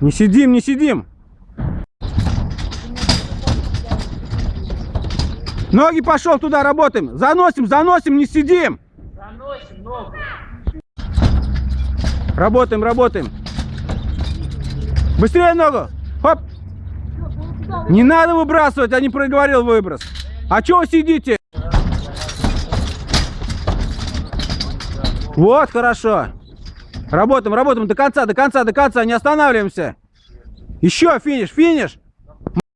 Не сидим, не сидим. Ноги пошел туда, работаем. Заносим, заносим, не сидим. Заносим ногу. Работаем, работаем. Быстрее ногу. Хоп. Не надо выбрасывать, я не проговорил выброс. А чего вы сидите? Вот, хорошо. Работаем, работаем до конца, до конца, до конца, не останавливаемся. Еще финиш, финиш.